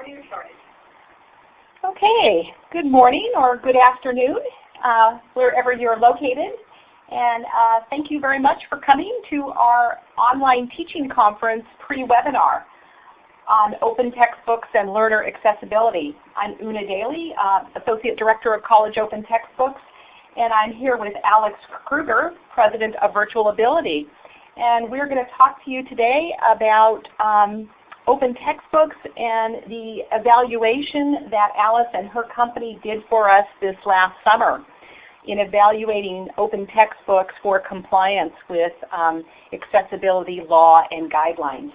recording or started? Okay, good morning or good afternoon, uh, wherever you're located. And uh, thank you very much for coming to our online teaching conference pre-webinar on open textbooks and learner accessibility. I'm Una Daly, uh, Associate Director of College Open Textbooks, and I'm here with Alice Kruger, President of Virtual Ability. And we're going to talk to you today about um, open textbooks and the evaluation that Alice and her company did for us this last summer in evaluating open textbooks for compliance with um, accessibility law and guidelines.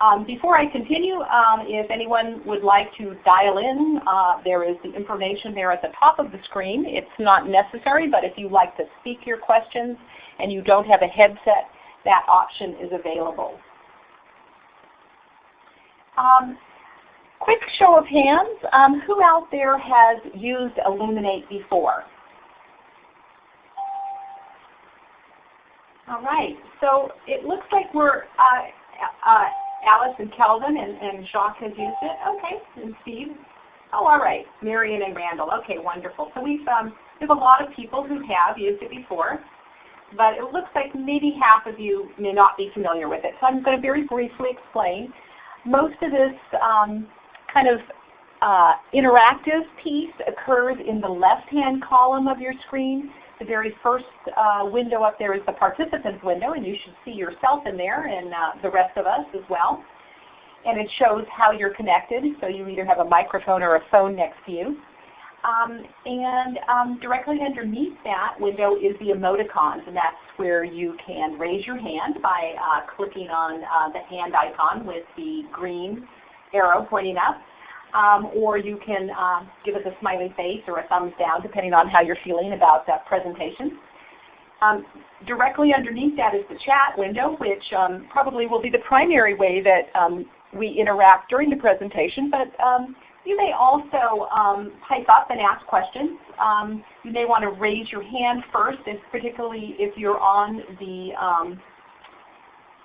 Um, before I continue, um, if anyone would like to dial in, uh, there is the information there at the top of the screen. It's not necessary, but if you like to speak your questions and you don't have a headset, that option is available. Um, quick show of hands, um, who out there has used Elluminate before? All right, so it looks like we're, uh, uh, Alice and Kelvin and, and Jacques has used it. Okay, and Steve. Oh, all right, Marion and Randall. Okay, wonderful. So we've, um, we have a lot of people who have used it before but it looks like maybe half of you may not be familiar with it. So I'm going to very briefly explain. Most of this um, kind of uh, interactive piece occurs in the left-hand column of your screen. The very first uh, window up there is the participants window, and you should see yourself in there and uh, the rest of us as well. And it shows how you're connected, so you either have a microphone or a phone next to you. Um, and um, directly underneath that window is the emoticons, and that's where you can raise your hand by uh, clicking on uh, the hand icon with the green arrow pointing up. Um, or you can uh, give us a smiley face or a thumbs down depending on how you're feeling about that presentation. Um, directly underneath that is the chat window, which um, probably will be the primary way that um, we interact during the presentation, but um, you may also um, type up and ask questions. Um, you may want to raise your hand first, if, particularly if you're on the um,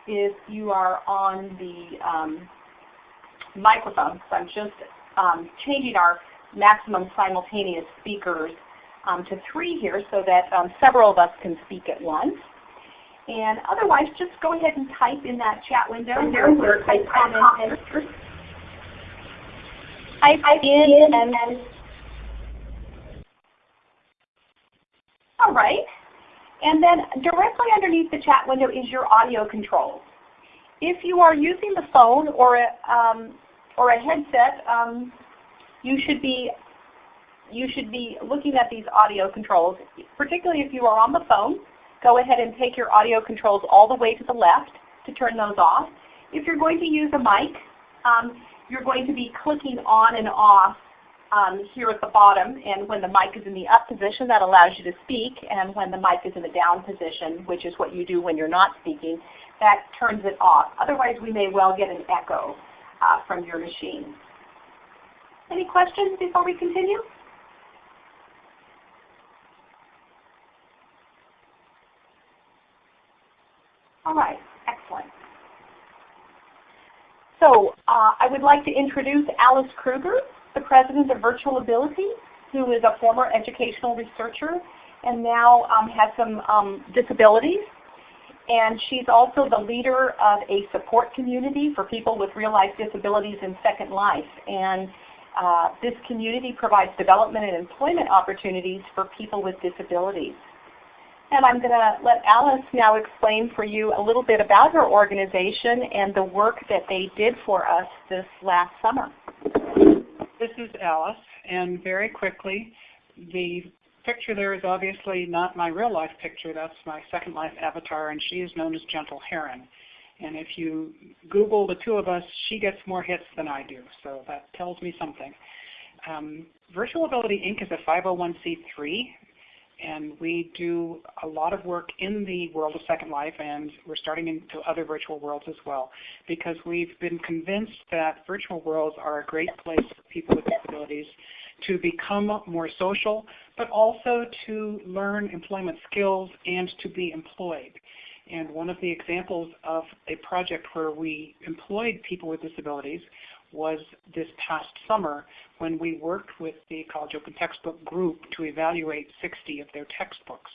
if you are on the um, microphone. So I'm just um, changing our maximum simultaneous speakers um, to three here so that several of us can speak at once. And otherwise, just go ahead and type in that chat window where type comment type in and all right. And then directly underneath the chat window is your audio controls. If you are using the phone or a, um, or a headset, um, you should be you should be looking at these audio controls. Particularly if you are on the phone, go ahead and take your audio controls all the way to the left to turn those off. If you're going to use a mic, um, you're going to be clicking on and off um, here at the bottom. And when the mic is in the up position, that allows you to speak. And when the mic is in the down position, which is what you do when you're not speaking, that turns it off. Otherwise, we may well get an echo uh, from your machine. Any questions before we continue? All right. So uh, I would like to introduce Alice Kruger, the President of Virtual Ability, who is a former educational researcher and now um, has some um, disabilities. And she's also the leader of a support community for people with real-life disabilities in Second Life. And uh, this community provides development and employment opportunities for people with disabilities. And I'm going to let Alice now explain for you a little bit about her organization and the work that they did for us this last summer. This is Alice, and very quickly, the picture there is obviously not my real life picture. That's my Second Life avatar, and she is known as Gentle Heron. And if you Google the two of us, she gets more hits than I do, so that tells me something. Um, Virtual Ability Inc. is a 501c3 and we do a lot of work in the world of Second Life, and we're starting into other virtual worlds as well, because we've been convinced that virtual worlds are a great place for people with disabilities to become more social, but also to learn employment skills and to be employed. And one of the examples of a project where we employed people with disabilities was this past summer when we worked with the College Open Textbook group to evaluate 60 of their textbooks.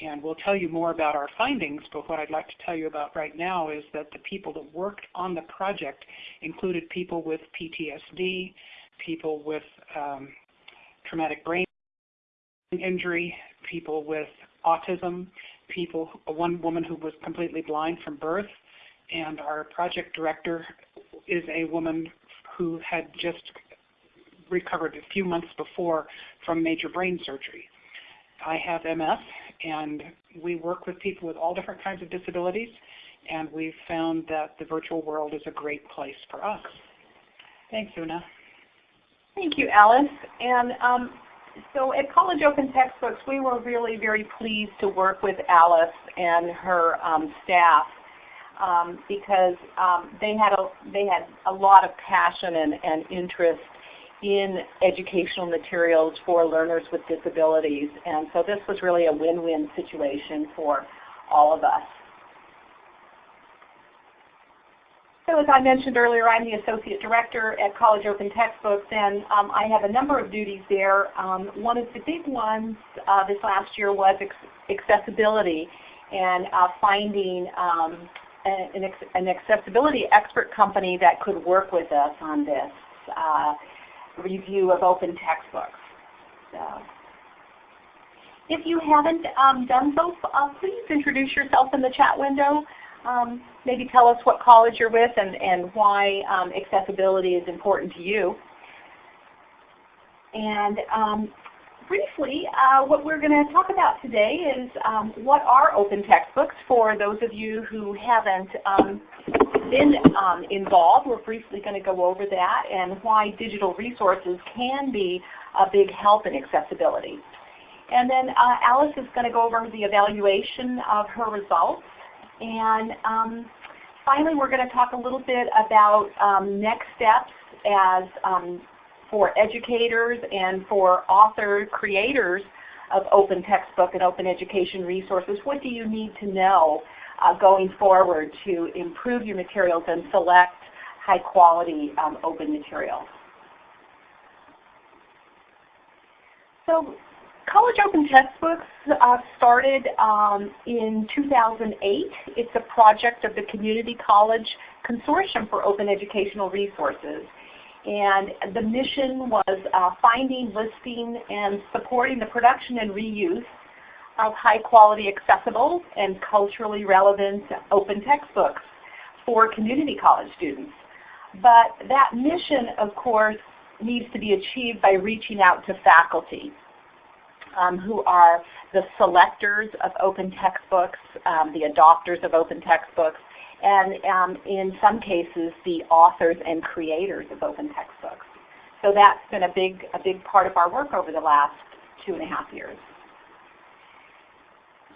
And we'll tell you more about our findings, but what I'd like to tell you about right now is that the people that worked on the project included people with PTSD, people with um, traumatic brain injury, people with autism, people, one woman who was completely blind from birth, and our project director is a woman who had just recovered a few months before from major brain surgery. I have MS, and we work with people with all different kinds of disabilities, and we've found that the virtual world is a great place for us. Thanks, Una. Thank you, Alice. And um, so at College Open Textbooks, we were really very pleased to work with Alice and her um, staff um, because um, they had a they had a lot of passion and, and interest in educational materials for learners with disabilities. And so this was really a win-win situation for all of us. So as I mentioned earlier, I'm the Associate Director at College Open Textbooks, and um, I have a number of duties there. Um, one of the big ones uh, this last year was accessibility and uh, finding um, an, an, accessibility expert company that could work with us on this. Uh, review of open textbooks. So, if you haven't um, done so, uh, please introduce yourself in the chat window. Um, maybe tell us what college you're with and, and why um, accessibility is important to you. And um, briefly, uh, what we're going to talk about today is um, what are open textbooks for those of you who haven't um, been um, involved. We're briefly going to go over that and why digital resources can be a big help in accessibility. And then uh, Alice is going to go over the evaluation of her results. And um, finally, we're going to talk a little bit about um, next steps as um, for educators and for author creators of open textbook and open education resources. What do you need to know uh, going forward to improve your materials and select high quality um, open materials? So College Open Textbooks uh, started um, in 2008. It's a project of the Community College Consortium for Open Educational Resources. And the mission was uh, finding, listing, and supporting the production and reuse of high quality, accessible, and culturally relevant open textbooks for community college students. But that mission, of course, needs to be achieved by reaching out to faculty um, who are the selectors of open textbooks, um, the adopters of open textbooks, and um, in some cases the authors and creators of open textbooks. So that's been a big, a big part of our work over the last two and a half years.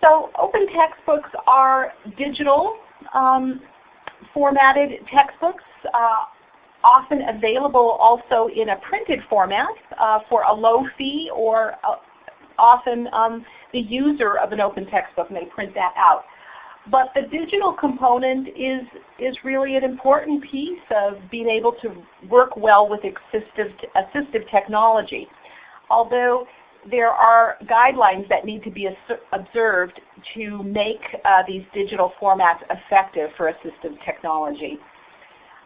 So open textbooks are digital um, formatted textbooks, uh, often available also in a printed format uh, for a low fee or uh, often um, the user of an open textbook may print that out. But the digital component is, is really an important piece of being able to work well with assistive, assistive technology. Although there are guidelines that need to be observed to make uh, these digital formats effective for assistive technology.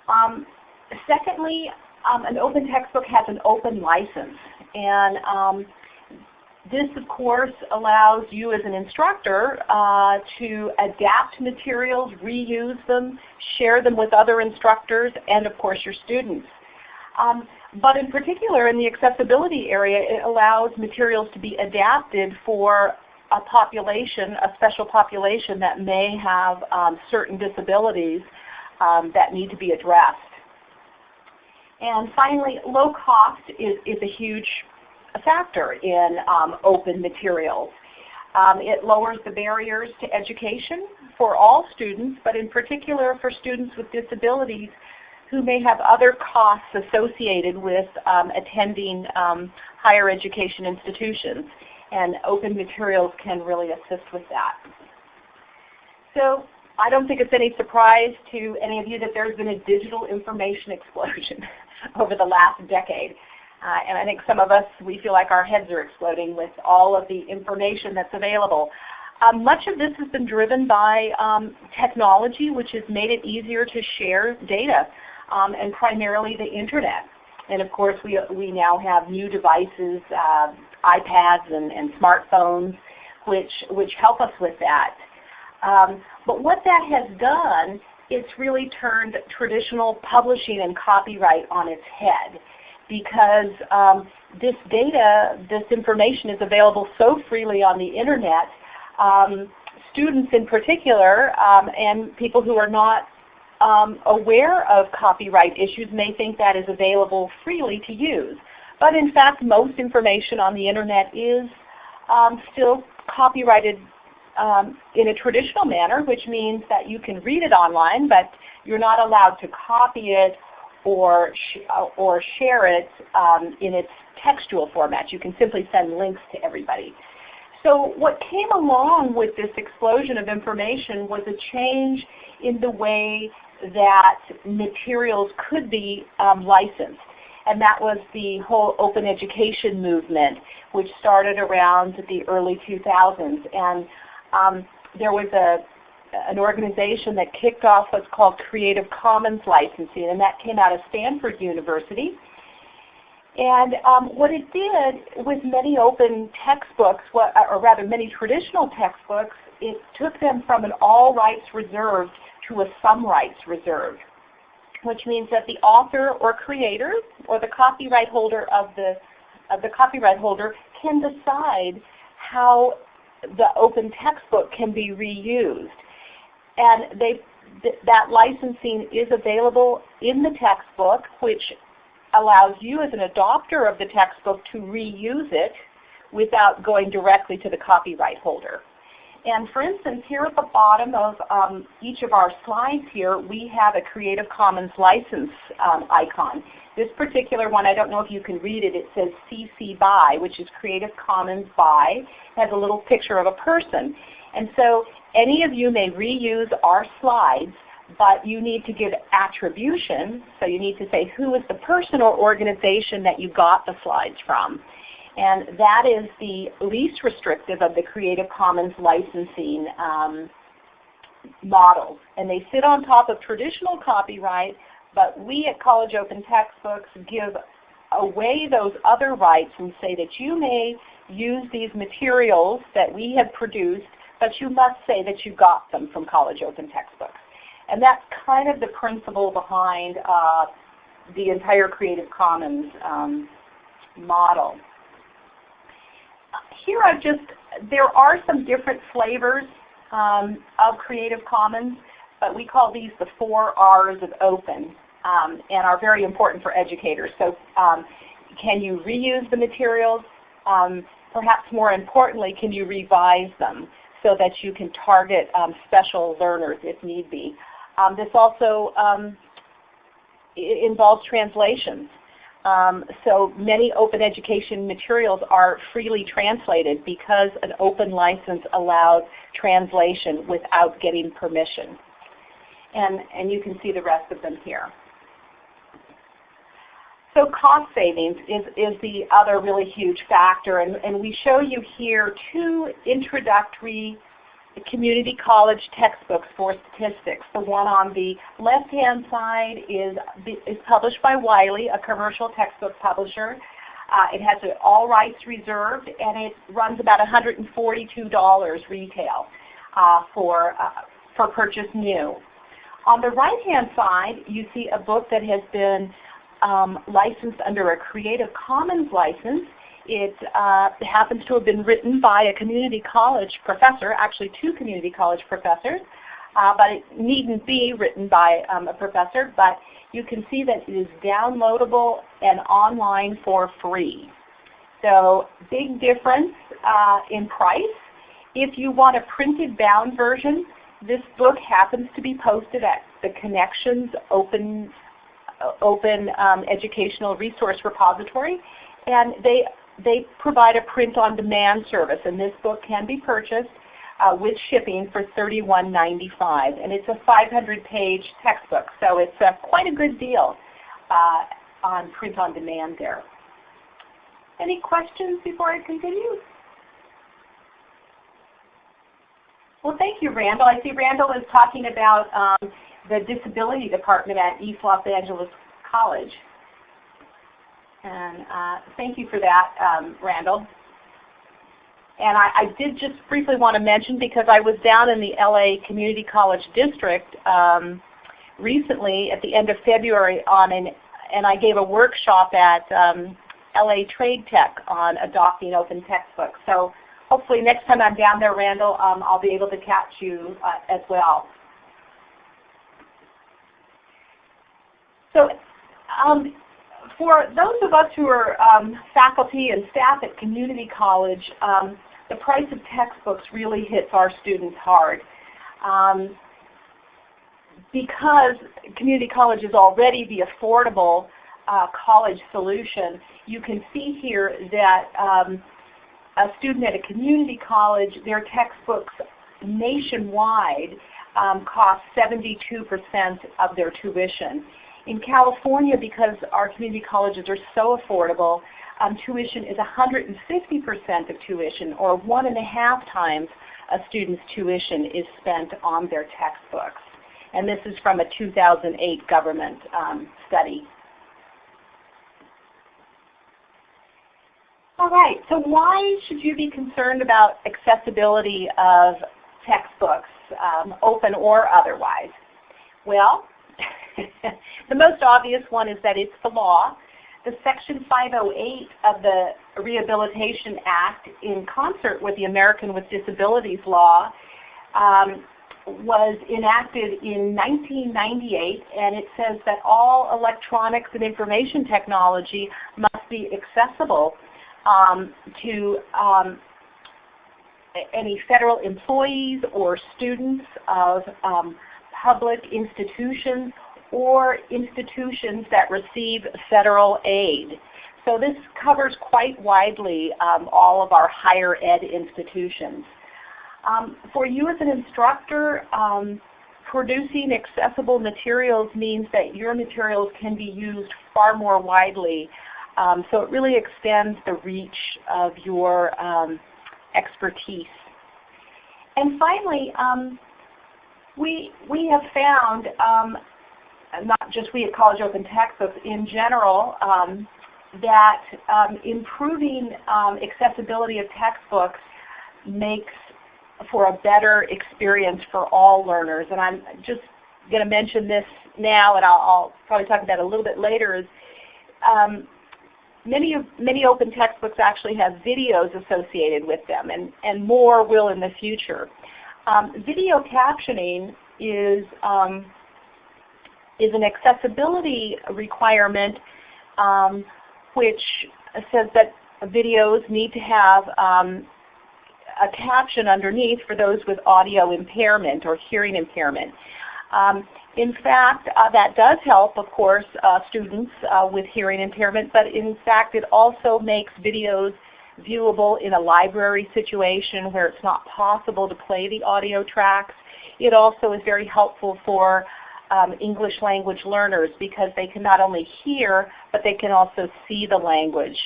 Um, secondly, um, an open textbook has an open license. And um, this, of course, allows you as an instructor uh, to adapt materials, reuse them, share them with other instructors, and of course your students. Um, but in particular, in the accessibility area, it allows materials to be adapted for a population, a special population that may have um, certain disabilities um, that need to be addressed. And finally, low cost is, is a huge a factor in um, open materials. Um, it lowers the barriers to education for all students, but in particular for students with disabilities who may have other costs associated with um, attending um, higher education institutions. And open materials can really assist with that. So I don't think it's any surprise to any of you that there's been a digital information explosion over the last decade. Uh, and I think some of us, we feel like our heads are exploding with all of the information that's available. Um, much of this has been driven by um, technology, which has made it easier to share data, um, and primarily the internet. And of course, we, we now have new devices, uh, iPads and, and, smartphones, which, which help us with that. Um, but what that has done, it's really turned traditional publishing and copyright on its head because um, this data, this information is available so freely on the internet. Um, students in particular um, and people who are not um, aware of copyright issues may think that is available freely to use. But in fact, most information on the internet is um, still copyrighted um, in a traditional manner, which means that you can read it online, but you're not allowed to copy it or, sh uh, or share it um, in its textual format. You can simply send links to everybody. So what came along with this explosion of information was a change in the way that materials could be um, licensed. And that was the whole open education movement, which started around the early 2000s. And um, there was a, an organization that kicked off what's called Creative Commons licensing, and that came out of Stanford University. And um, what it did with many open textbooks, or rather many traditional textbooks, it took them from an all rights reserved to a some rights reserved, which means that the author or creator or the copyright holder of the, of the copyright holder can decide how the open textbook can be reused. And they, th that licensing is available in the textbook, which allows you as an adopter of the textbook to reuse it without going directly to the copyright holder. And for instance, here at the bottom of um, each of our slides here, we have a Creative Commons license um, icon. This particular one, I don't know if you can read it, it says CC BY, which is Creative Commons BY. Has a little picture of a person. And so any of you may reuse our slides, but you need to give attribution. So you need to say who is the person or organization that you got the slides from. And that is the least restrictive of the Creative Commons licensing um, models. And they sit on top of traditional copyright, but we at College Open Textbooks give away those other rights and say that you may use these materials that we have produced, but you must say that you got them from College Open Textbooks. And that's kind of the principle behind uh, the entire Creative Commons um, model here I've just, there are some different flavors um, of Creative Commons, but we call these the four R's of open um, and are very important for educators. So um, can you reuse the materials? Um, perhaps more importantly, can you revise them so that you can target um, special learners if need be? Um, this also involves translations. Um, so many open education materials are freely translated because an open license allows translation without getting permission. And, and you can see the rest of them here. So cost savings is, is the other really huge factor. And, and we show you here two introductory community college textbooks for statistics. The one on the left-hand side is, is published by Wiley, a commercial textbook publisher. Uh, it has all rights reserved, and it runs about $142 retail uh, for, uh, for purchase new. On the right-hand side, you see a book that has been um, licensed under a Creative Commons license. It uh, happens to have been written by a community college professor, actually two community college professors, uh, but it needn't be written by um, a professor. But you can see that it is downloadable and online for free. So big difference uh, in price. If you want a printed bound version, this book happens to be posted at the Connexions Open, open um, Educational Resource Repository. And they they provide a print-on-demand service, and this book can be purchased uh, with shipping for $31.95. And it's a 500-page textbook, so it's uh, quite a good deal uh, on print on demand there. Any questions before I continue? Well, thank you, Randall. I see Randall is talking about um, the disability department at East Los Angeles College. And uh, thank you for that, um, Randall. And I, I, did just briefly want to mention, because I was down in the LA Community College District um, recently at the end of February on an, and I gave a workshop at um, LA Trade Tech on adopting open textbooks. So hopefully next time I'm down there, Randall, um, I'll be able to catch you uh, as well. So um, for those of us who are um, faculty and staff at community college, um, the price of textbooks really hits our students hard. Um, because community college is already the affordable uh, college solution, you can see here that um, a student at a community college, their textbooks nationwide um, cost 72% of their tuition. In California, because our community colleges are so affordable, um, tuition is 150% of tuition, or one and a half times a student's tuition is spent on their textbooks. And this is from a 2008 government um, study. All right, so why should you be concerned about accessibility of textbooks, um, open or otherwise? Well, the most obvious one is that it's the law. The Section 508 of the Rehabilitation Act, in concert with the American with Disabilities Law, um, was enacted in 1998, and it says that all electronics and information technology must be accessible um, to um, any federal employees or students of um, public institutions or institutions that receive federal aid. So this covers quite widely um, all of our higher ed institutions. Um, for you as an instructor, um, producing accessible materials means that your materials can be used far more widely um, so it really extends the reach of your um, expertise. And finally, um, we, we have found, not just we at College Open Textbooks, in general, um, that um, improving accessibility of textbooks makes for a better experience for all learners. And I'm just going to mention this now, and I'll, I'll, probably talk about it a little bit later, is um, many, of, many open textbooks actually have videos associated with them, and, and more will in the future. Um, video captioning is, um, is an accessibility requirement um, which says that videos need to have um, a caption underneath for those with audio impairment or hearing impairment. Um, in fact, uh, that does help, of course, uh, students uh, with hearing impairment, but in fact it also makes videos viewable in a library situation where it's not possible to play the audio tracks. It also is very helpful for um, English language learners because they can not only hear, but they can also see the language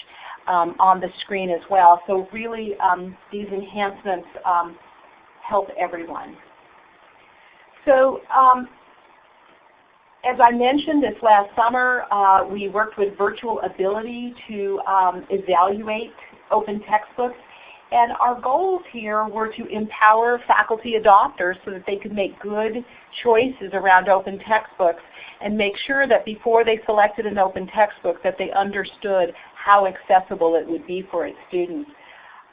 um, on the screen as well. So really um, these enhancements um, help everyone. So um, as I mentioned this last summer, uh, we worked with Virtual Ability to um, evaluate open textbooks. And our goals here were to empower faculty adopters so that they could make good choices around open textbooks and make sure that before they selected an open textbook that they understood how accessible it would be for its students.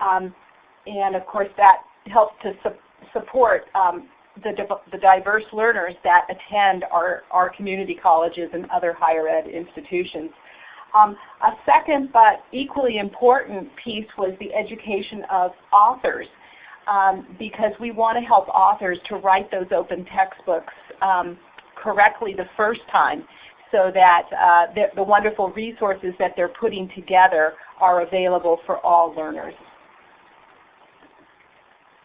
Um, and of course that helps to su support um, the, the diverse learners that attend our, our community colleges and other higher ed institutions. Um, a second but equally important piece was the education of authors um, because we want to help authors to write those open textbooks um, correctly the first time so that uh, the, the wonderful resources that they're putting together are available for all learners.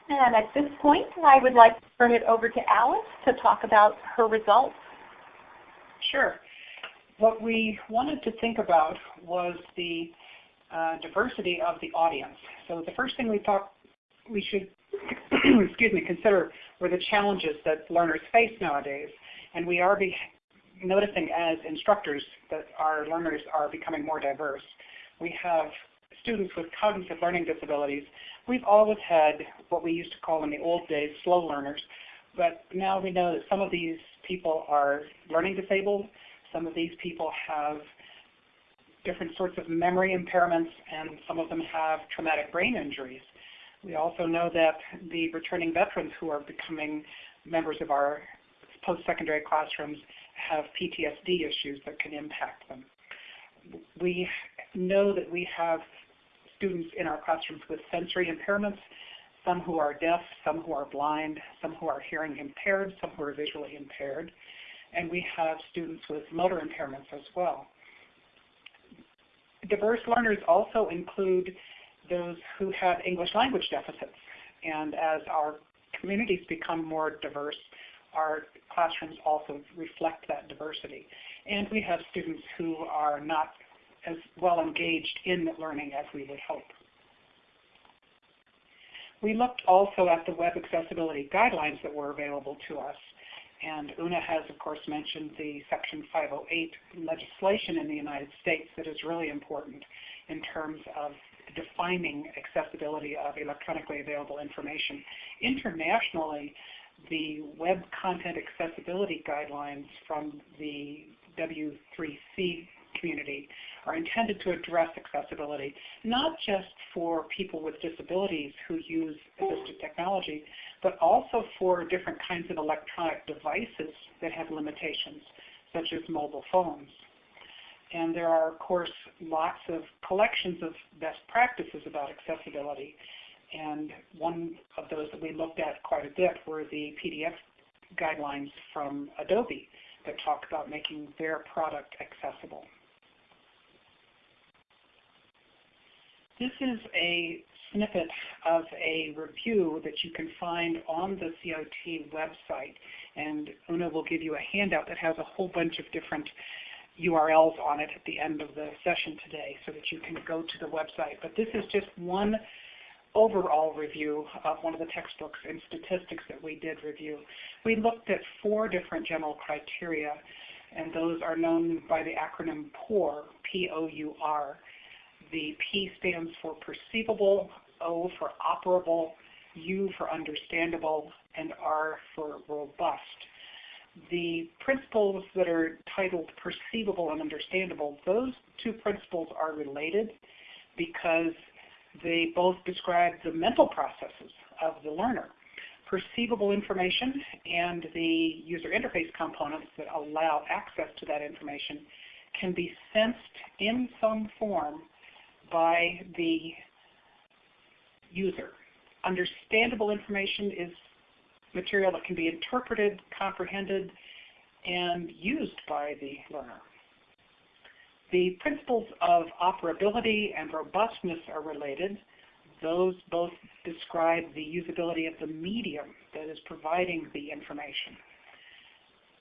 And at this point, I would like to turn it over to Alice to talk about her results. Sure. What we wanted to think about was the uh, diversity of the audience. So the first thing we thought we should excuse me, consider were the challenges that learners face nowadays. And we are noticing as instructors that our learners are becoming more diverse. We have students with cognitive learning disabilities. We've always had what we used to call in the old days slow learners, but now we know that some of these people are learning disabled, some of these people have different sorts of memory impairments, and some of them have traumatic brain injuries. We also know that the returning veterans who are becoming members of our post-secondary classrooms have PTSD issues that can impact them. We know that we have students in our classrooms with sensory impairments, some who are deaf, some who are blind, some who are hearing impaired, some who are visually impaired, and we have students with motor impairments as well. Diverse learners also include those who have English language deficits, and as our communities become more diverse, our classrooms also reflect that diversity. And we have students who are not as well engaged in learning as we would hope. We looked also at the web accessibility guidelines that were available to us. And Una has, of course, mentioned the Section 508 legislation in the United States that is really important in terms of defining accessibility of electronically available information. Internationally, the Web Content Accessibility Guidelines from the W3C community are intended to address accessibility, not just for people with disabilities who use assistive technology, but also for different kinds of electronic devices that have limitations, such as mobile phones. And there are, of course, lots of collections of best practices about accessibility. And one of those that we looked at quite a bit were the PDF guidelines from Adobe that talk about making their product accessible. This is a snippet of a review that you can find on the COT website. And Una will give you a handout that has a whole bunch of different URLs on it at the end of the session today so that you can go to the website. But this is just one overall review of one of the textbooks and statistics that we did review. We looked at four different general criteria, and those are known by the acronym POUR, P-O-U-R. The P stands for perceivable, O for operable, U for understandable, and R for robust. The principles that are titled perceivable and understandable, those two principles are related because they both describe the mental processes of the learner. Perceivable information and the user interface components that allow access to that information can be sensed in some form by the user. Understandable information is material that can be interpreted, comprehended, and used by the learner. The principles of operability and robustness are related. Those both describe the usability of the medium that is providing the information.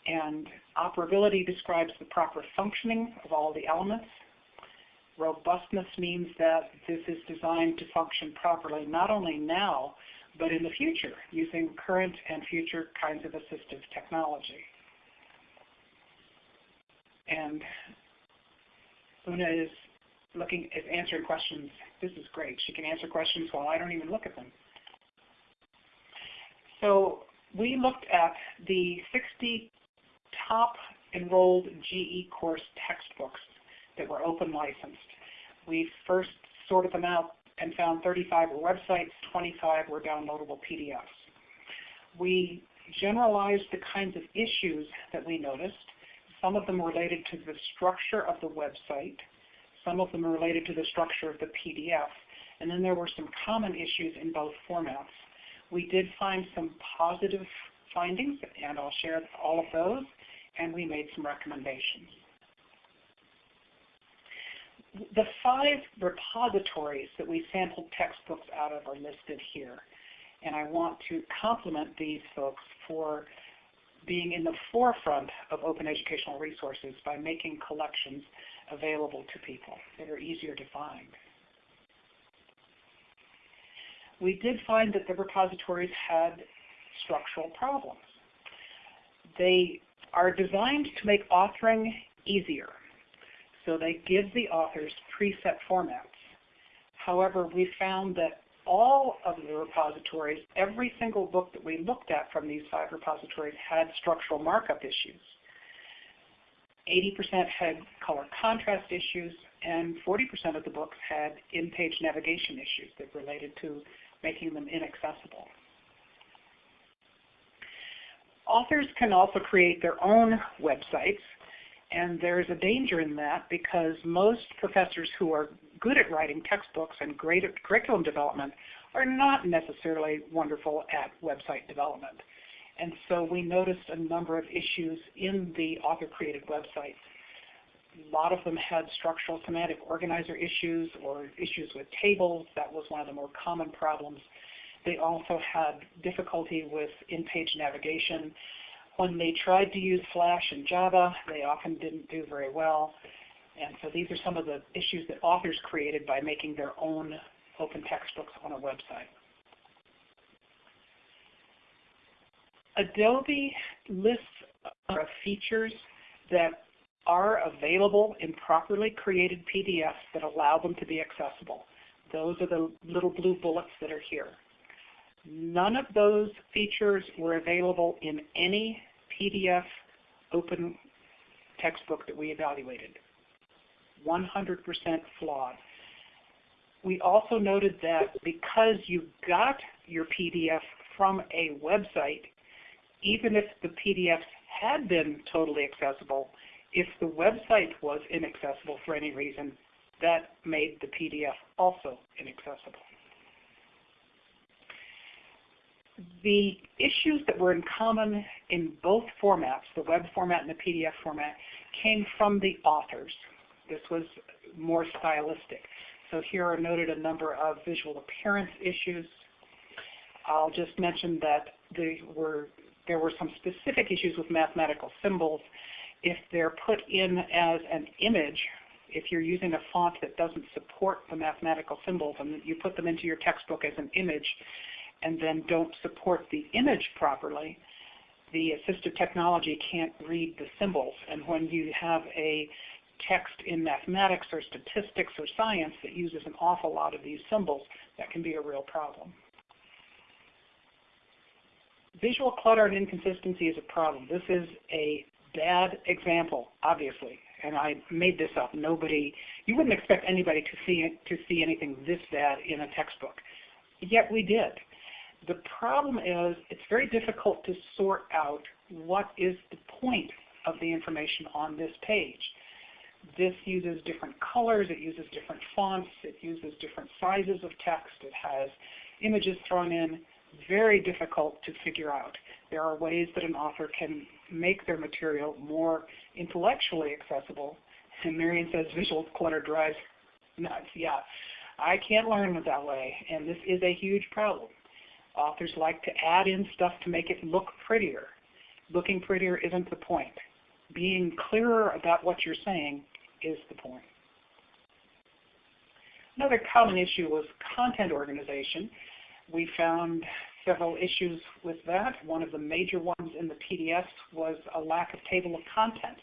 And operability describes the proper functioning of all the elements Robustness means that this is designed to function properly not only now, but in the future using current and future kinds of assistive technology. And Una is looking is answering questions. This is great. She can answer questions while I don't even look at them. So we looked at the 60 top enrolled GE course textbooks that were open licensed. We first sorted them out and found 35 were websites, 25 were downloadable PDFs. We generalized the kinds of issues that we noticed. Some of them related to the structure of the website. Some of them related to the structure of the PDF. And then there were some common issues in both formats. We did find some positive findings, and I'll share all of those, and we made some recommendations the five repositories that we sampled textbooks out of are listed here. And I want to compliment these folks for being in the forefront of open educational resources by making collections available to people that are easier to find. We did find that the repositories had structural problems. They are designed to make authoring easier. So they give the authors preset formats. However, we found that all of the repositories, every single book that we looked at from these five repositories had structural markup issues. 80% had color contrast issues, and 40% of the books had in-page navigation issues that related to making them inaccessible. Authors can also create their own websites, and there's a danger in that because most professors who are good at writing textbooks and great at curriculum development are not necessarily wonderful at website development. And so we noticed a number of issues in the author-created websites. A lot of them had structural semantic organizer issues or issues with tables. That was one of the more common problems. They also had difficulty with in-page navigation. When they tried to use Flash and Java, they often didn't do very well. And so these are some of the issues that authors created by making their own open textbooks on a website. Adobe lists of features that are available in properly created PDFs that allow them to be accessible. Those are the little blue bullets that are here. None of those features were available in any PDF open textbook that we evaluated. 100% flawed. We also noted that because you got your PDF from a website, even if the PDFs had been totally accessible, if the website was inaccessible for any reason, that made the PDF also inaccessible. The issues that were in common in both formats, the web format and the PDF format, came from the authors. This was more stylistic. So here are noted a number of visual appearance issues. I'll just mention that there were, there were some specific issues with mathematical symbols. If they're put in as an image, if you're using a font that doesn't support the mathematical symbols and you put them into your textbook as an image and then don't support the image properly, the assistive technology can't read the symbols. And when you have a text in mathematics or statistics or science that uses an awful lot of these symbols, that can be a real problem. Visual clutter and inconsistency is a problem. This is a bad example, obviously, and I made this up. Nobody, you wouldn't expect anybody to see to see anything this bad in a textbook, yet we did. The problem is it's very difficult to sort out what is the point of the information on this page. This uses different colors, it uses different fonts, it uses different sizes of text, it has images thrown in, very difficult to figure out. There are ways that an author can make their material more intellectually accessible. And Marion says visual clutter drives nuts. Yeah, I can't learn that way, and this is a huge problem. Authors like to add in stuff to make it look prettier. Looking prettier isn't the point. Being clearer about what you're saying is the point. Another common issue was content organization. We found several issues with that. One of the major ones in the PDFs was a lack of table of contents.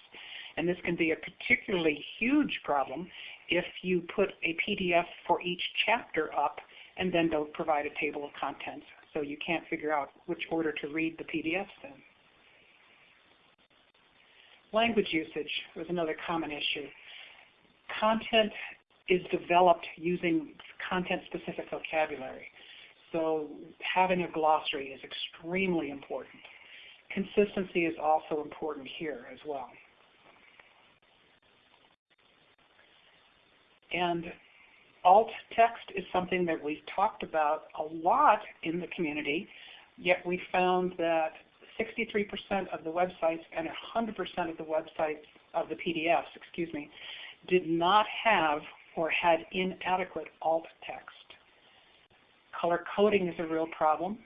And this can be a particularly huge problem if you put a PDF for each chapter up and then don't provide a table of contents. So you can't figure out which order to read the PDFs in. Language usage was another common issue content is developed using content-specific vocabulary. So having a glossary is extremely important. Consistency is also important here as well. And alt text is something that we've talked about a lot in the community, yet we found that 63% of the websites and 100% of the websites of the PDFs, excuse me, did not have or had inadequate alt text. Color coding is a real problem.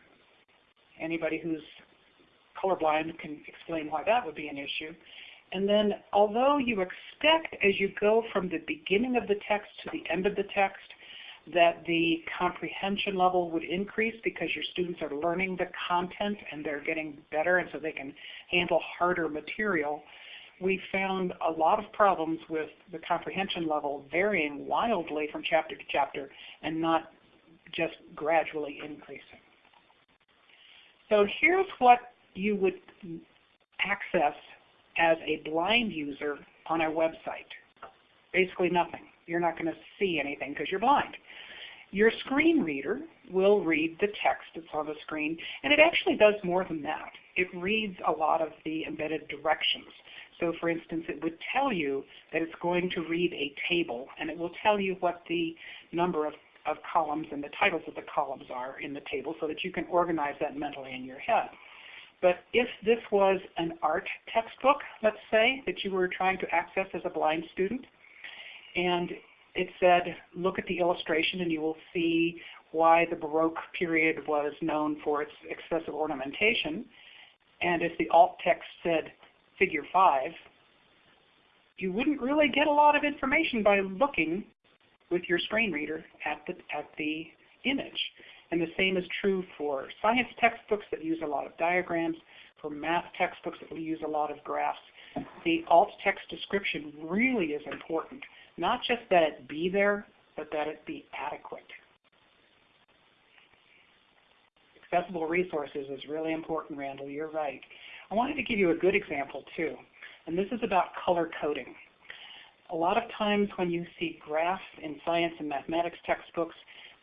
Anybody who's colorblind can explain why that would be an issue. And then although you expect as you go from the beginning of the text to the end of the text that the comprehension level would increase because your students are learning the content and they're getting better and so they can handle harder material, we found a lot of problems with the comprehension level varying wildly from chapter to chapter and not just gradually increasing. So here's what you would access as a blind user on our website. Basically nothing. You're not going to see anything because you're blind. Your screen reader will read the text that's on the screen, and it actually does more than that. It reads a lot of the embedded directions. So for instance, it would tell you that it's going to read a table, and it will tell you what the number of, of columns and the titles of the columns are in the table so that you can organize that mentally in your head. But if this was an art textbook, let's say, that you were trying to access as a blind student, and it said, look at the illustration and you will see why the Baroque period was known for its excessive ornamentation. And if the alt text said figure 5, you wouldn't really get a lot of information by looking with your screen reader at the, at the image. And the same is true for science textbooks that use a lot of diagrams, for math textbooks that use a lot of graphs. The alt text description really is important. Not just that it be there, but that it be adequate. Accessible resources is really important, Randall. You're right. I wanted to give you a good example too, and this is about color coding. A lot of times when you see graphs in science and mathematics textbooks,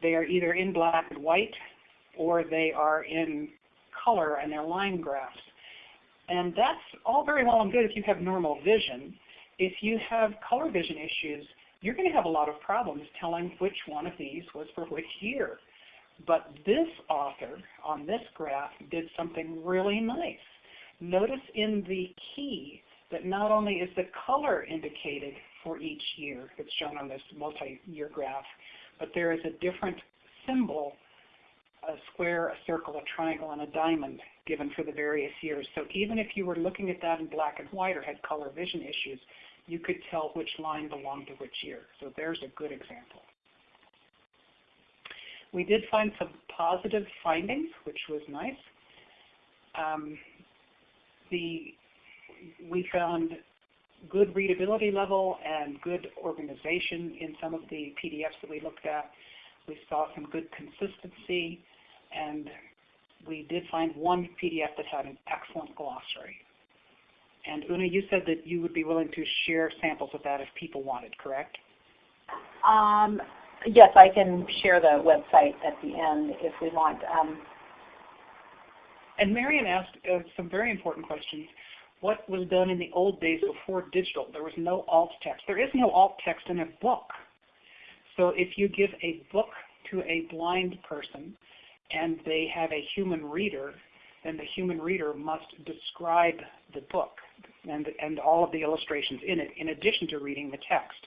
they are either in black and white or they are in color and they're line graphs. And that's all very well and good if you have normal vision, if you have color vision issues, you're going to have a lot of problems telling which one of these was for which year. But this author on this graph did something really nice. Notice in the key that not only is the color indicated for each year that's shown on this multi-year graph, but there is a different symbol, a square, a circle, a triangle, and a diamond given for the various years. So even if you were looking at that in black and white or had color vision issues, you could tell which line belonged to which year. So there's a good example. We did find some positive findings, which was nice. Um, the, we found good readability level and good organization in some of the PDFs that we looked at. We saw some good consistency, and we did find one PDF that had an excellent glossary. And Una, you said that you would be willing to share samples of that if people wanted, correct? Um, yes, I can share the website at the end if we want. Um, and Marion asked uh, some very important questions. What was done in the old days before digital? There was no alt text. There is no alt text in a book. So if you give a book to a blind person and they have a human reader, then the human reader must describe the book and, and all of the illustrations in it, in addition to reading the text.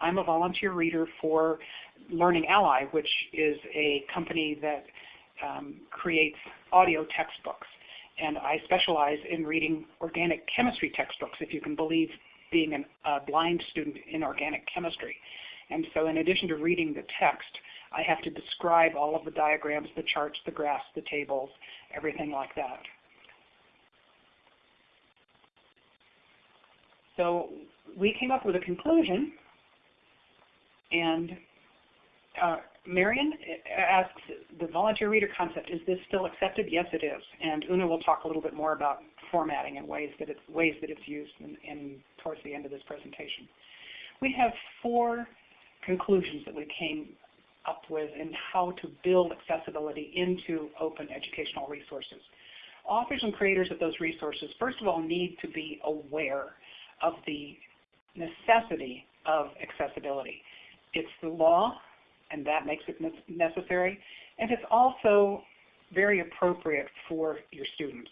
I'm a volunteer reader for Learning Ally, which is a company that um, creates audio textbooks. And I specialize in reading organic chemistry textbooks, if you can believe being an, a blind student in organic chemistry. And so in addition to reading the text, I have to describe all of the diagrams, the charts, the graphs, the tables, everything like that. So we came up with a conclusion, and uh, Marion uh, asks the volunteer reader concept, is this still accepted? Yes, it is. And Una will talk a little bit more about formatting and ways that it's, ways that it's used in, in towards the end of this presentation. We have four conclusions that we came up with in how to build accessibility into open educational resources. Authors and creators of those resources, first of all, need to be aware of the necessity of accessibility. It's the law, and that makes it necessary, and it's also very appropriate for your students.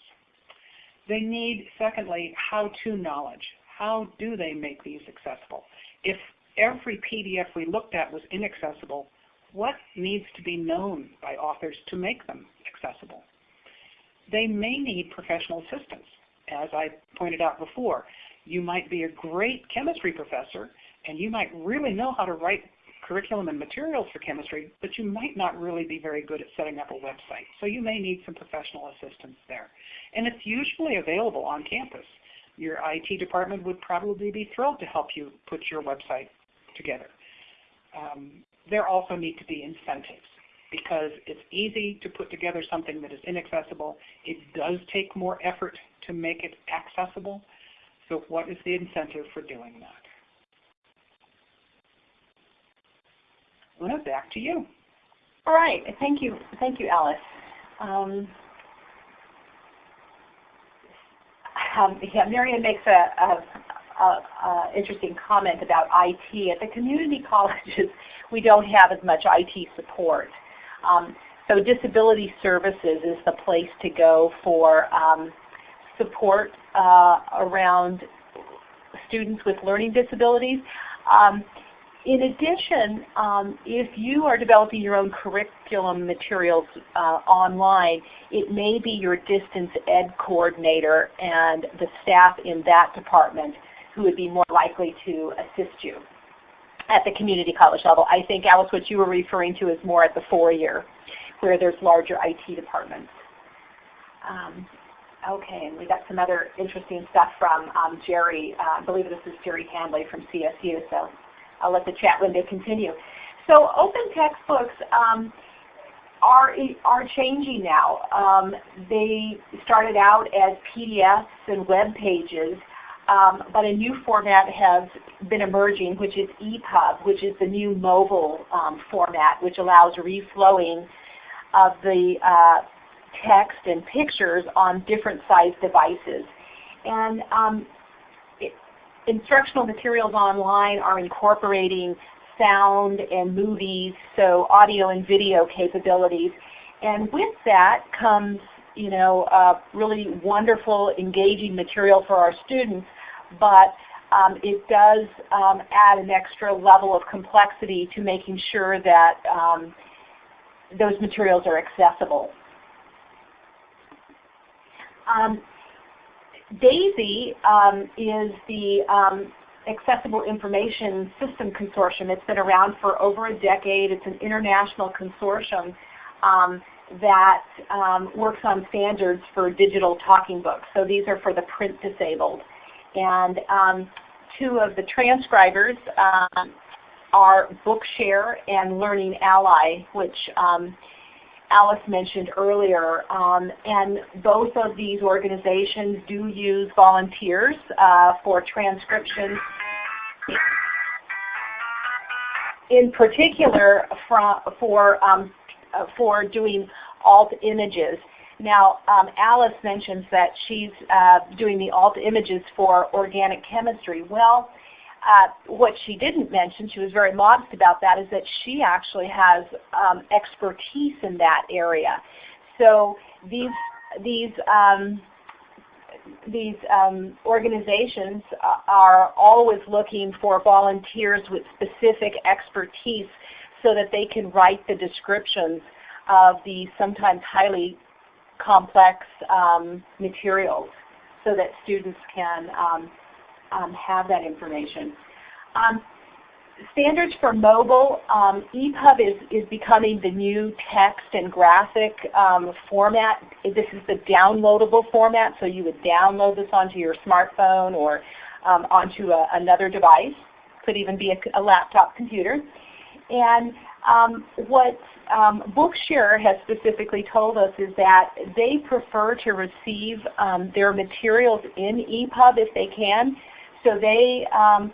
They need, secondly, how-to knowledge. How do they make these accessible? If every PDF we looked at was inaccessible, what needs to be known by authors to make them accessible? they may need professional assistance. As I pointed out before, you might be a great chemistry professor and you might really know how to write curriculum and materials for chemistry, but you might not really be very good at setting up a website. So you may need some professional assistance there. And it's usually available on campus. Your IT department would probably be thrilled to help you put your website together. Um, there also need to be incentives because it's easy to put together something that is inaccessible. It does take more effort to make it accessible. So what is the incentive for doing that? Una, back to you. All right. Thank you. Thank you, Alice. Um, um, yeah, Marion makes a, a, a, a, interesting comment about IT. At the community colleges, we don't have as much IT support. Um, so disability services is the place to go for um, support uh, around students with learning disabilities. In addition, um, if you are developing your own curriculum materials uh, online, it may be your distance ed coordinator and the staff in that department who would be more likely to assist you at the community college level. I think, Alice, what you were referring to is more at the four-year, where there's larger IT departments. Um, okay, and we got some other interesting stuff from um, Jerry. Uh, I believe this is Jerry Handley from CSU. So I'll let the chat window continue. So open textbooks um, are, are changing now. Um, they started out as PDFs and web pages, um, but a new format has been emerging, which is EPUB, which is the new mobile um, format, which allows reflowing of the uh, text and pictures on different size devices. And um, instructional materials online are incorporating sound and movies, so audio and video capabilities. And with that comes you know, really wonderful, engaging material for our students, but um, it does um, add an extra level of complexity to making sure that um, those materials are accessible. DAISY um, is the um, Accessible Information System Consortium. It's been around for over a decade. It's an international consortium um, that um, works on standards for digital talking books. So these are for the print disabled. And um, two of the transcribers um, are Bookshare and Learning Ally, which Alice mentioned earlier. Um, and both of these organizations do use volunteers uh, for transcription. In particular for, um, for doing alt images. Now, um, Alice mentions that she's uh, doing the alt images for organic chemistry. Well, uh, what she didn't mention, she was very modest about that, is that she actually has um, expertise in that area. So these these um, these um, organizations are always looking for volunteers with specific expertise so that they can write the descriptions of the sometimes highly complex um, materials so that students can um, have that information. Um, standards for mobile, um, EPUB is, is becoming the new text and graphic um, format. This is the downloadable format, so you would download this onto your smartphone or um, onto a, another device. Could even be a, a laptop computer. And um, what um, Bookshare has specifically told us is that they prefer to receive um, their materials in EPUB if they can. So they, um,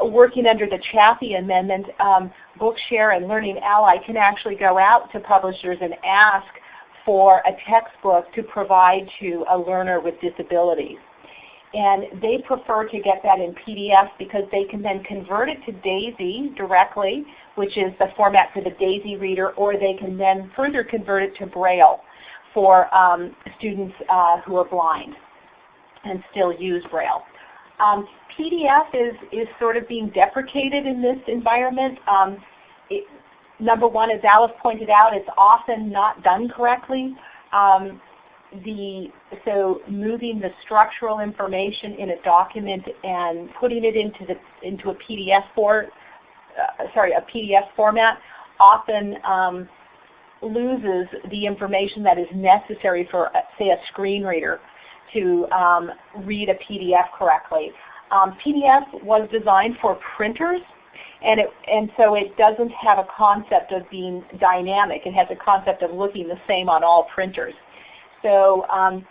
working under the Chafee Amendment, um, Bookshare and Learning Ally can actually go out to publishers and ask for a textbook to provide to a learner with disabilities. And they prefer to get that in PDF because they can then convert it to DAISY directly, which is the format for the DAISY reader, or they can then further convert it to Braille for um, students uh, who are blind and still use Braille. Um, PDF is, is sort of being deprecated in this environment. Um, it, number one, as Alice pointed out, it's often not done correctly. Um, the so moving the structural information in a document and putting it into the into a PDF for uh, sorry a PDF format often um, loses the information that is necessary for say a screen reader to um, read a PDF correctly. Um, PDF was designed for printers and, it, and so it doesn't have a concept of being dynamic. It has a concept of looking the same on all printers. So um,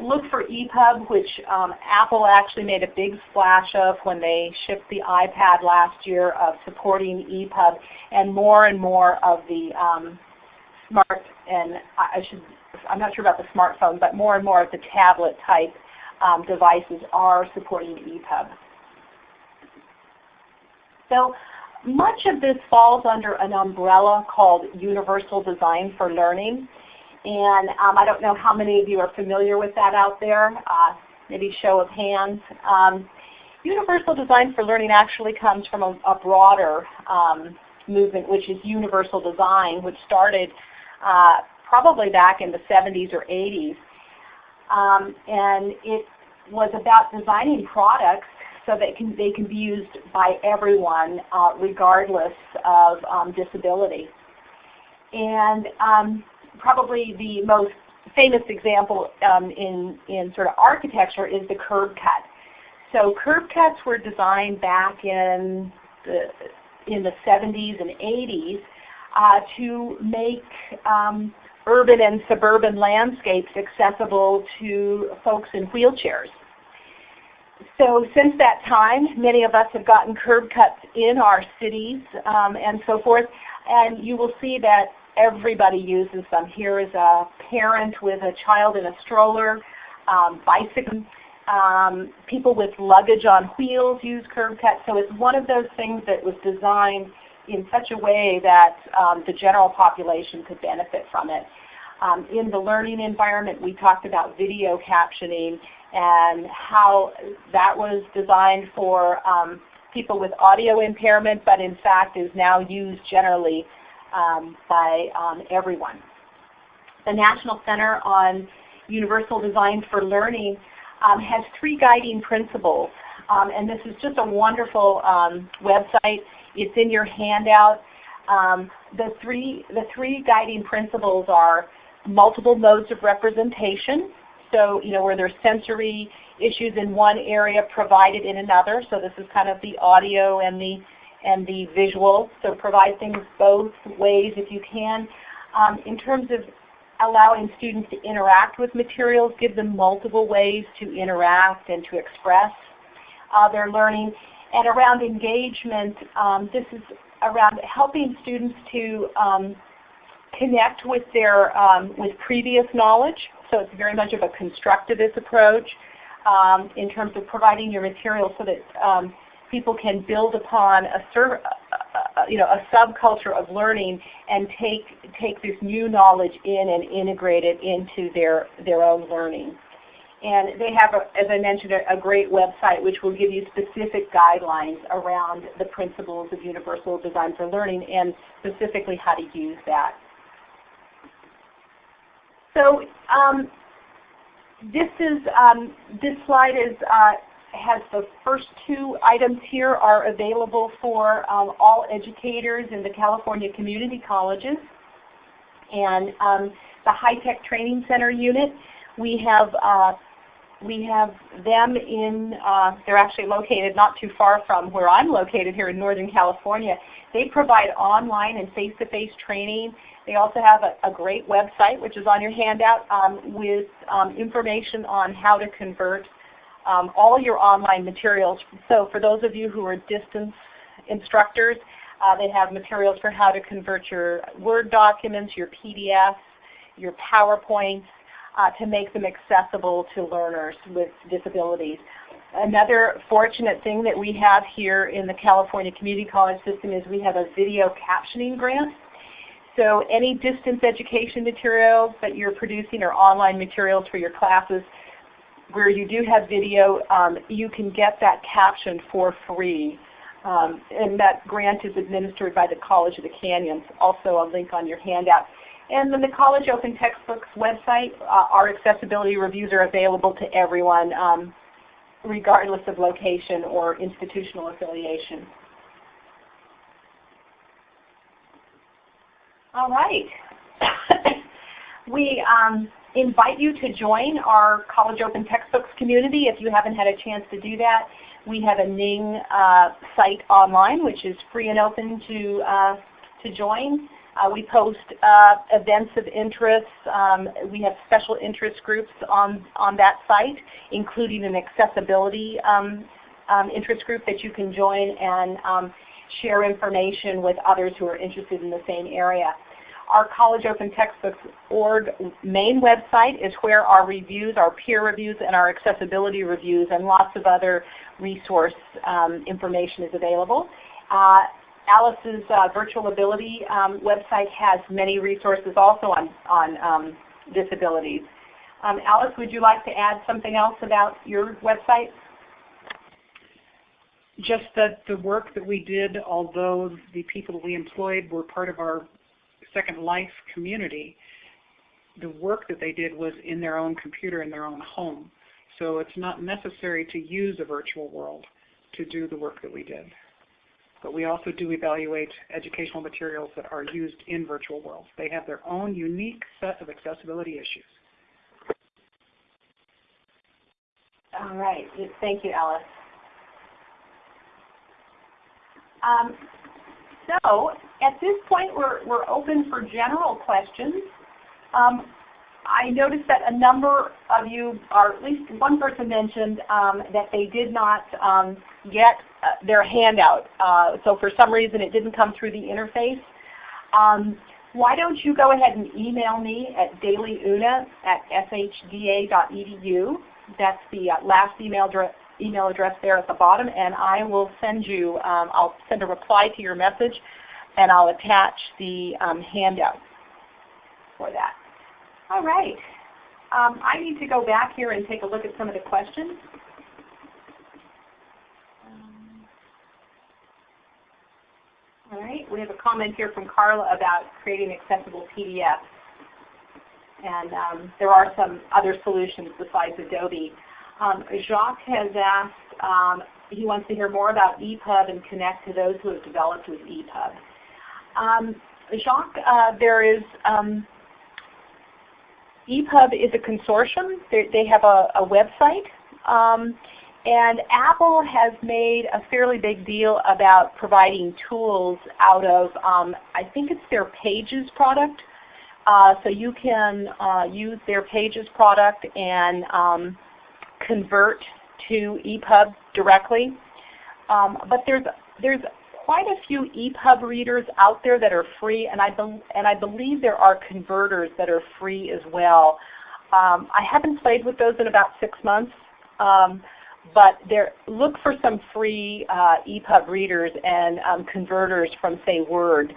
look for EPUB, which um, Apple actually made a big splash of when they shipped the iPad last year of supporting EPUB, and more and more of the um, smart and I should I'm not sure about the smartphone, but more and more of the tablet type um, devices are supporting EPUB. So much of this falls under an umbrella called Universal Design for Learning. And um, I don't know how many of you are familiar with that out there. Uh, maybe show of hands. Um, universal Design for Learning actually comes from a, a broader um, movement, which is Universal Design, which started uh, probably back in the 70s or 80s. Um, and it was about designing products so that can, they can be used by everyone uh, regardless of um, disability. And um, probably the most famous example um, in, in sort of architecture is the curb cut. So curb cuts were designed back in the, in the 70s and 80s uh, to make um, urban and suburban landscapes accessible to folks in wheelchairs. So since that time, many of us have gotten curb cuts in our cities um, and so forth, and you will see that everybody uses them. Here is a parent with a child in a stroller, um, bicycle, um, people with luggage on wheels use curb cuts. So it's one of those things that was designed in such a way that um, the general population could benefit from it. Um, in the learning environment, we talked about video captioning and how that was designed for um, people with audio impairment, but in fact is now used generally um, by um, everyone. The National Center on Universal Design for Learning um, has three guiding principles, um, and this is just a wonderful um, website. It's in your handout. the, three, the three guiding principles are multiple modes of representation, so you know where there's sensory issues in one area provided in another. So this is kind of the audio and the and the visual. So provide things both ways if you can. Um, in terms of allowing students to interact with materials, give them multiple ways to interact and to express uh, their learning. And around engagement, um, this is around helping students to um, connect with their um, with previous knowledge. So it's very much of a constructivist approach um, in terms of providing your material so that um, people can build upon a, uh, uh, you know, a subculture of learning and take, take this new knowledge in and integrate it into their, their own learning. And they have, a, as I mentioned, a, a, great website which will give you specific guidelines around the principles of universal design for learning and specifically how to use that. So um, this is um, this slide is uh, has the first two items here are available for um, all educators in the California community colleges. And um, the High Tech Training Center unit, we have uh, we have them in, uh, they're actually located not too far from where I'm located here in Northern California. They provide online and face-to-face -face training. They also have a, a, great website, which is on your handout, um, with um, information on how to convert um, all your online materials. So for those of you who are distance instructors, uh, they have materials for how to convert your Word documents, your PDFs, your PowerPoints, uh, to make them accessible to learners with disabilities. Another fortunate thing that we have here in the California Community College system is we have a video captioning grant. So any distance education materials that you're producing or online materials for your classes where you do have video, um, you can get that captioned for free. Um, and that grant is administered by the College of the Canyons, also a link on your handout. And then the College Open Textbooks website, uh, our accessibility reviews are available to everyone, um, regardless of location or institutional affiliation. All right. we um, invite you to join our College Open Textbooks community if you haven't had a chance to do that. We have a Ning uh, site online which is free and open to, uh, to join. Uh, we post uh, events of interest. Um, we have special interest groups on, on that site, including an accessibility um, um, interest group that you can join and um, share information with others who are interested in the same area. Our College Open Textbooks org main website is where our reviews, our peer reviews, and our accessibility reviews and lots of other resource um, information is available. Uh, Alice's uh, Virtual Ability um, website has many resources also on, on um, disabilities. Um, Alice, would you like to add something else about your website? Just that the work that we did, although the people we employed were part of our Second Life community, the work that they did was in their own computer in their own home. So it's not necessary to use a virtual world to do the work that we did. But we also do evaluate educational materials that are used in virtual worlds. They have their own unique set of accessibility issues. All right. Thank you, Alice. Um, so at this point, we're, we're open for general questions. Um, I noticed that a number of you, or at least one person mentioned um, that they did not um, get uh, their handout. Uh, so for some reason it didn't come through the interface. Um, why don't you go ahead and email me at dailyuna at shda.edu. That's the uh, last email, email address there at the bottom, and I will send you, um, I'll send a reply to your message, and I'll attach the um, handout for that. All right. Um, I need to go back here and take a look at some of the questions. Um, all right, we have a comment here from Carla about creating accessible PDFs. And um, there are some other solutions besides Adobe. Um, Jacques has asked, um, he wants to hear more about EPUB and connect to those who have developed with EPUB. Um, Jacques, uh, there is um, EPUB is a consortium. They, they have a, a website. Um, and Apple has made a fairly big deal about providing tools out of, um, I think it's their Pages product. Uh, so you can uh, use their Pages product and um, convert to EPUB directly. Um, but there's, there's quite a few EPUB readers out there that are free, and I, and I believe there are converters that are free as well. Um, I haven't played with those in about six months, um, but there, look for some free uh, EPUB readers and um, converters from, say, Word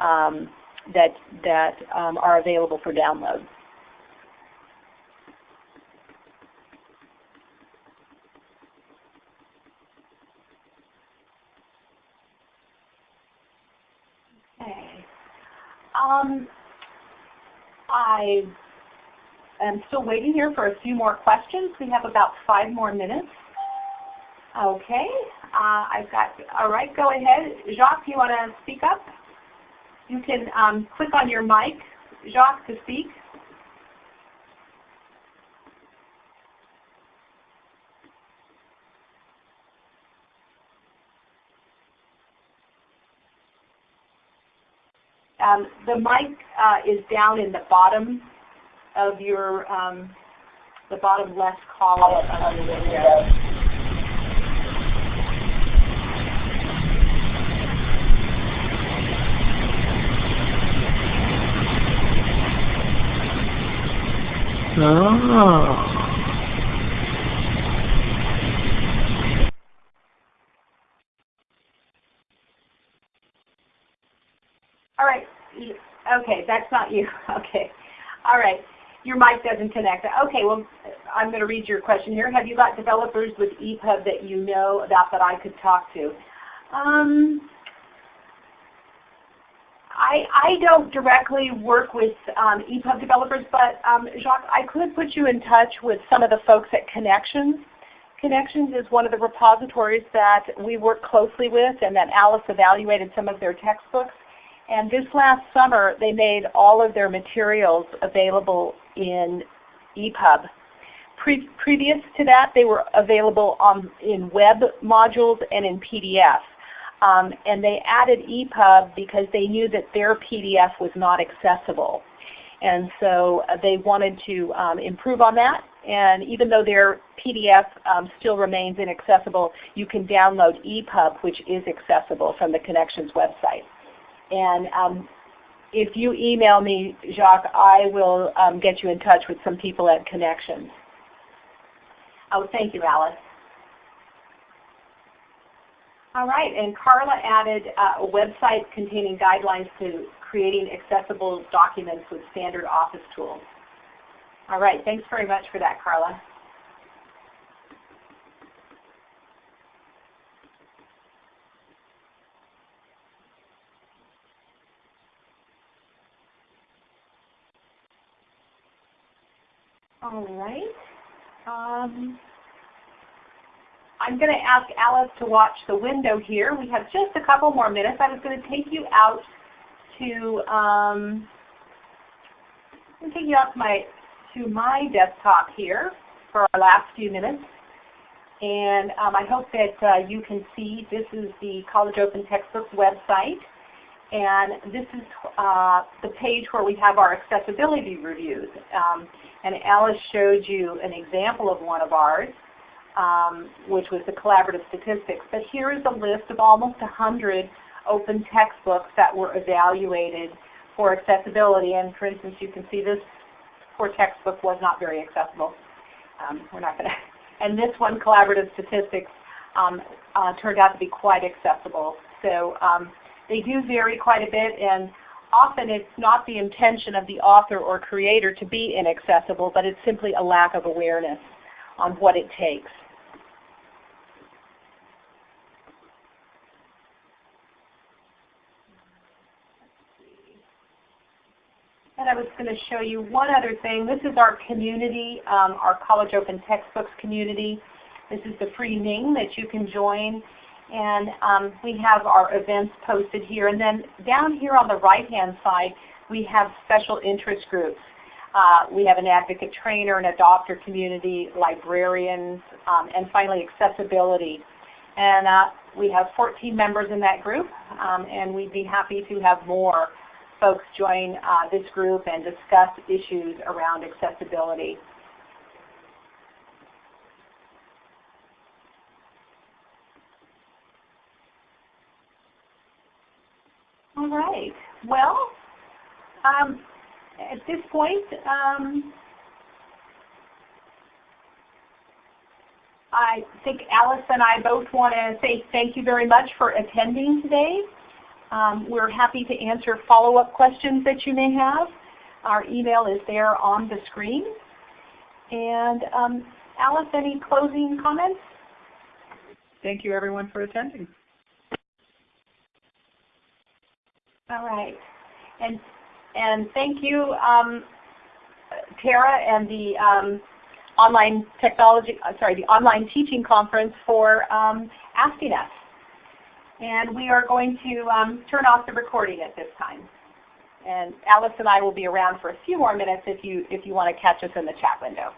um, that, that um, are available for download. Um, I am still waiting here for a few more questions. We have about five more minutes. Okay, uh, I've got, all right, go ahead. Jacques, you want to speak up? You can um, click on your mic, Jacques, to speak. Um, the mic uh, is down in the bottom of your, um, the bottom left column of. Oh. All right. Okay, that's not you. Okay. All right. Your mic doesn't connect. Okay, well, I'm going to read your question here. Have you got developers with EPUB that you know about that I could talk to? Um, I, I don't directly work with um, EPUB developers, but um, Jacques, I could put you in touch with some of the folks at Connexions. Connexions is one of the repositories that we work closely with and that Alice evaluated some of their textbooks. And this last summer they made all of their materials available in EPUB. Pre previous to that they were available on, in web modules and in PDF. Um, and they added EPUB because they knew that their PDF was not accessible. And so uh, they wanted to um, improve on that. And even though their PDF um, still remains inaccessible, you can download EPUB, which is accessible from the Connexions website. And um, if you email me, Jacques, I will um, get you in touch with some people at Connexions. Oh, thank you, Alice. All right, and Carla added uh, a website containing guidelines to creating accessible documents with standard office tools. All right, thanks very much for that, Carla. All right. Um, I'm going to ask Alice to watch the window here. We have just a couple more minutes. I was going to take you out to um, I'm take you to my to my desktop here for our last few minutes. And um, I hope that uh, you can see this is the College Open Textbooks website. And this is uh, the page where we have our accessibility reviews. Um, and Alice showed you an example of one of ours, um, which was the collaborative statistics. But here is a list of almost 100 open textbooks that were evaluated for accessibility. And for instance, you can see this poor textbook was not very accessible. Um, we're not going to. And this one, collaborative statistics, um, uh, turned out to be quite accessible. So um, they do vary quite a bit, and often it's not the intention of the author or creator to be inaccessible, but it's simply a lack of awareness on what it takes. And I was going to show you one other thing. This is our community, um, our College Open Textbooks community. This is the free Ning that you can join. And um, we have our events posted here. And then down here on the right-hand side, we have special interest groups. Uh, we have an advocate trainer, an adopter community, librarians, um, and finally accessibility. And uh, we have 14 members in that group, um, and we'd be happy to have more folks join uh, this group and discuss issues around accessibility. All right. Well, um, at this point, um, I think Alice and I both want to say thank you very much for attending today. Um, we're happy to answer follow-up questions that you may have. Our email is there on the screen. And um, Alice, any closing comments? Thank you everyone for attending. All right. And, and thank you, um, Tara and the um, online technology, uh, sorry, the online teaching conference for um, asking us. And we are going to um, turn off the recording at this time. And Alice and I will be around for a few more minutes if you, if you want to catch us in the chat window.